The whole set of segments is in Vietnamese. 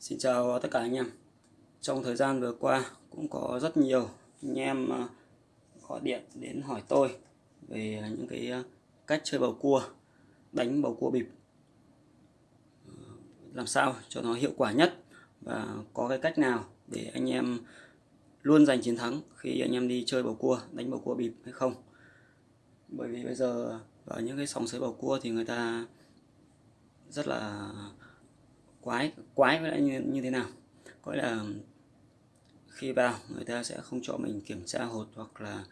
Xin chào tất cả anh em. Trong thời gian vừa qua cũng có rất nhiều anh em à, gọi điện đến hỏi tôi về những cái à, cách chơi bầu cua, đánh bầu cua bịp. Ờ, làm sao cho nó hiệu quả nhất và có cái cách nào để anh em luôn giành chiến thắng khi anh em đi chơi bầu cua, đánh bầu cua bịp hay không. Bởi vì bây giờ ở những cái sòng sới bầu cua thì người ta rất là quái quái với lại như, như thế nào? Gọi là khi vào người ta sẽ không cho mình kiểm tra hột hoặc là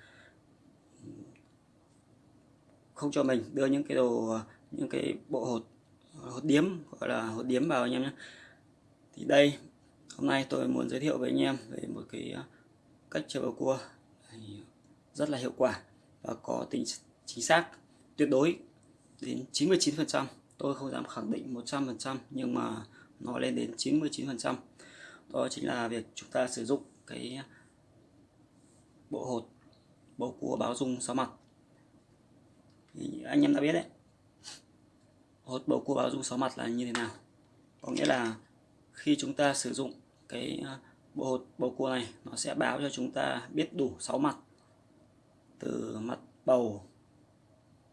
không cho mình đưa những cái đồ những cái bộ hột hột điếm gọi là hột điếm vào anh em nhé. Thì đây hôm nay tôi muốn giới thiệu với anh em về một cái ờ, cách chơi bầu cua rất là hiệu quả và có tính chính xác tuyệt đối đến 99% tôi không dám khẳng định 100% nhưng mà nó lên đến 99% đó chính là việc chúng ta sử dụng cái bộ hột, bầu cua báo dung sáu mặt. Thì anh em đã biết đấy. Hột bầu cua báo dung sáu mặt là như thế nào? Có nghĩa là khi chúng ta sử dụng cái à, bộ hột bầu cua này, nó sẽ báo cho chúng ta biết đủ 6 mặt. Từ mặt bầu,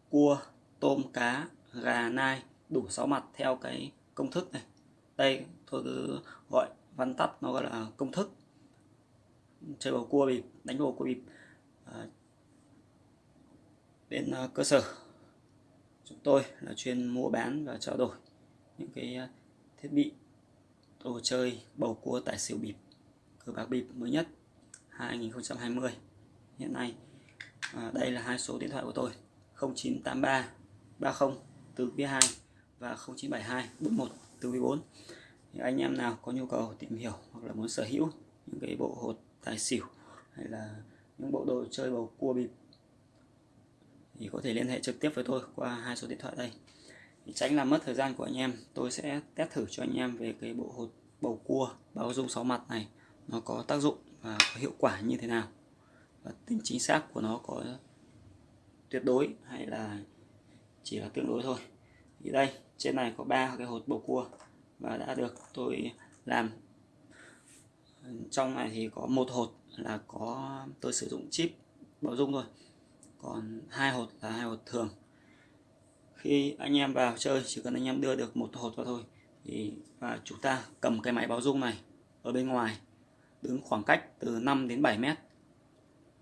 cua, tôm, cá, gà, nai, đủ 6 mặt theo cái công thức này đây tôi cứ gọi văn tắt nó gọi là công thức. Chơi bầu cua bịp đánh bầu cua bịp. À, bên à, cơ sở. Chúng tôi là chuyên mua bán và trao đổi những cái à, thiết bị đồ chơi bầu cua tài xỉu bịp cờ bạc bịp mới nhất 2020 hiện nay à, đây là hai số điện thoại của tôi 0983 30 từ phía 2 và 0972 41 từ quý 4 thì anh em nào có nhu cầu tìm hiểu hoặc là muốn sở hữu những cái bộ hột tài xỉu hay là những bộ đồ chơi bầu cua bịp thì có thể liên hệ trực tiếp với tôi qua hai số điện thoại đây. Thì tránh làm mất thời gian của anh em, tôi sẽ test thử cho anh em về cái bộ hột bầu cua báo dung sáu mặt này, nó có tác dụng và có hiệu quả như thế nào. Và tính chính xác của nó có tuyệt đối hay là chỉ là tương đối thôi. Thì đây trên này có ba cái hột bầu cua và đã được tôi làm. Trong này thì có một hột là có tôi sử dụng chip bảo dung thôi. Còn hai hột là hai hột thường. Khi anh em vào chơi chỉ cần anh em đưa được một hột vào thôi thì và chúng ta cầm cái máy báo dung này ở bên ngoài đứng khoảng cách từ 5 đến 7 mét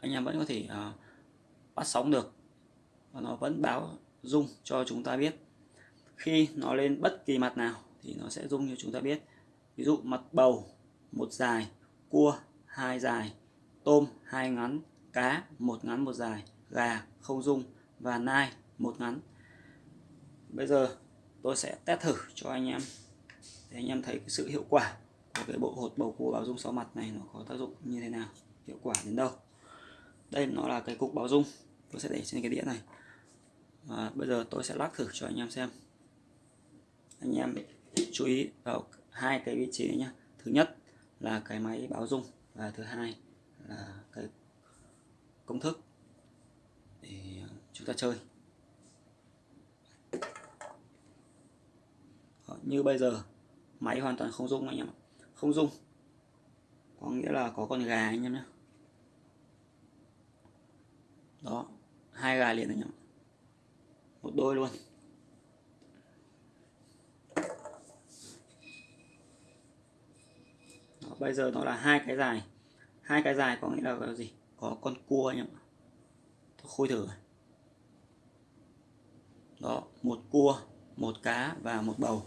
anh em vẫn có thể uh, bắt sóng được. Và nó vẫn báo dung cho chúng ta biết khi nó lên bất kỳ mặt nào thì nó sẽ rung như chúng ta biết. Ví dụ mặt bầu, một dài, cua, hai dài, tôm, hai ngắn, cá, một ngắn, một dài, gà, không rung và nai, một ngắn. Bây giờ tôi sẽ test thử cho anh em. Để anh em thấy cái sự hiệu quả của cái bộ hột bầu cua báo dung sáu mặt này nó có tác dụng như thế nào, hiệu quả đến đâu. Đây nó là cái cục báo dung. Tôi sẽ để trên cái đĩa này. Và bây giờ tôi sẽ lắc thử cho anh em xem anh em chú ý vào hai cái vị trí nhé thứ nhất là cái máy báo dung và thứ hai là cái công thức để chúng ta chơi. Đó, như bây giờ máy hoàn toàn không dung anh em không dung có nghĩa là có con gà anh em nhé đó hai gà liền anh em một đôi luôn. Bây giờ nó là hai cái dài. Hai cái dài có nghĩa là cái gì? Có con cua anh em tôi khui thử. Đó một cua một cá và một bầu.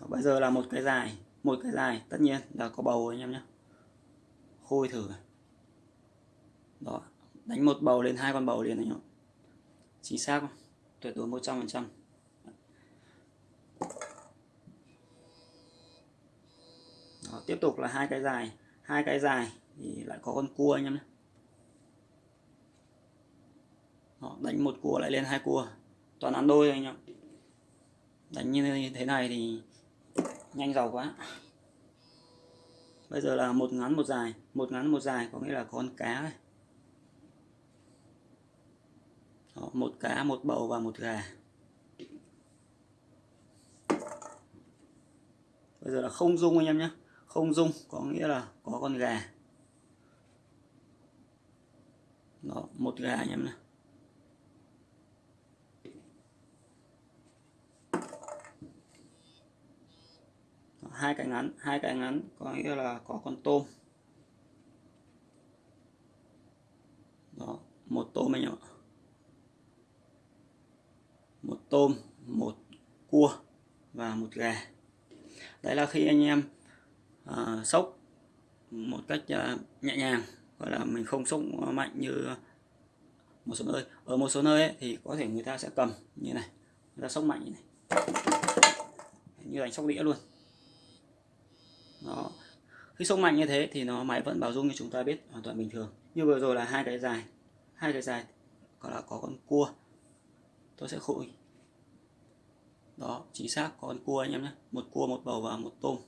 Đó, bây giờ là một cái dài. Một cái dài tất nhiên là có bầu anh em nhé. Khui thử. Đó đánh một bầu lên hai con bầu liền anh em chính xác không? Tuyệt đối 100 phần trăm. tiếp tục là hai cái dài hai cái dài thì lại có con cua anh em họ đánh một cua lại lên hai cua toàn ăn đôi anh em. Đánh như thế này thì nhanh giàu quá. Bây giờ là một ngắn một dài một ngắn một dài có nghĩa là con cá này. Đó, một cá một bầu và một gà. Bây giờ là không dung anh em nhé không dung, có nghĩa là có con gà. Đó, một gà anh em này hai cái ngắn, hai cái ngắn, có nghĩa là có con tôm. Đó, một tôm anh em ạ. Một tôm, một cua và một gà. Đấy là khi anh em uh, sốc một cách uh, nhẹ nhàng gọi là mình không sốc mạnh như một số nơi. Ở một số nơi ấy, thì có thể người ta sẽ cầm như này người ta sốc mạnh như này. Như đánh sóc đĩa luôn. Đó. Khi sốc mạnh như thế thì nó máy vẫn bảo dung như chúng ta biết hoàn toàn bình thường. Như vừa rồi là hai cái dài hai cái dài còn là có con cua. Tôi sẽ khui. Đó chính xác có con cua anh em nhé. Một cua một bầu và một tôm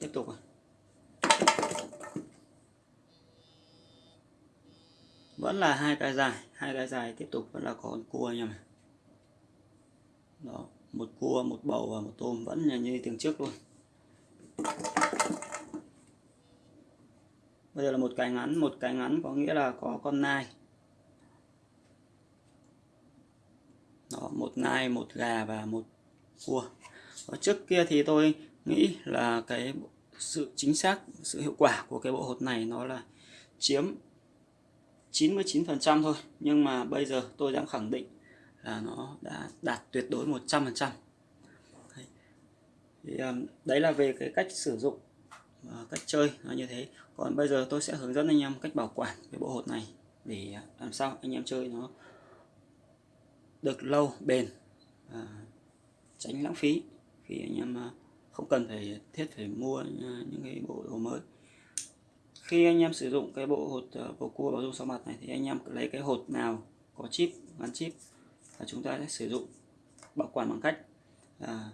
tiếp tục à vẫn là hai cái dài, hai cái dài tiếp tục vẫn là có con cua anh em đó, một cua, một bầu và một tôm vẫn là như tiếng trước luôn. Bây giờ là một cái ngắn, một cái ngắn có nghĩa là có con nai. Đó, một nai, một gà và một cua. Và trước kia thì tôi nghĩ là cái sự chính xác sự hiệu quả của cái bộ hột này nó là chiếm 99% thôi. Nhưng mà bây giờ tôi đang khẳng định là nó đã đạt tuyệt đối 100% đấy. Thì, đấy là về cái cách sử dụng và cách chơi nó như thế. Còn bây giờ tôi sẽ hướng dẫn anh em cách bảo quản cái bộ hột này để ờ, làm sao anh em chơi nó được lâu bền và tránh lãng phí khi anh em uh, không cần phải thiết phải mua ờ, những cái bộ hồ mới. Khi anh em sử dụng cái bộ hột ờ, bầu cua bảo dung sau mặt này thì anh em lấy cái hột nào có chip gắn chip và chúng ta sẽ sử dụng bảo quản bằng cách là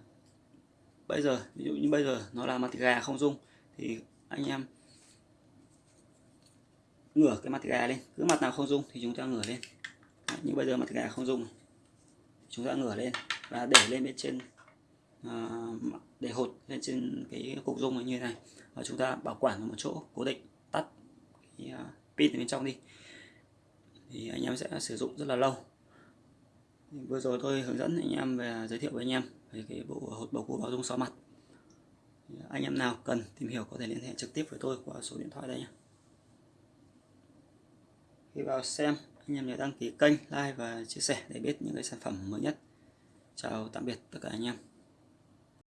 bây giờ ví dụ như bây giờ nó là mặt gà không dung thì anh em ngửa cái mặt gà lên. Cứ mặt nào không dung thì chúng ta ngửa lên. Đấy, như bây giờ mặt gà không dung chúng ta ngửa lên và để lên bên trên À, để hột lên trên cái cục dung như thế này. Và chúng ta bảo quản ở một chỗ, cố định, tắt cái à, pin pin bên trong đi. Thì anh em sẽ sử dụng rất là lâu. Vừa rồi tôi hướng dẫn anh em về giới thiệu với anh em về cái bộ hột bầu cua bảo dung xóa mặt. Anh em nào cần tìm hiểu có thể liên hệ trực tiếp với tôi qua số điện thoại đây nhé. Khi vào xem, anh em nhớ đăng ký kênh, like và chia sẻ để biết những cái sản phẩm mới nhất. Chào tạm biệt tất cả anh em.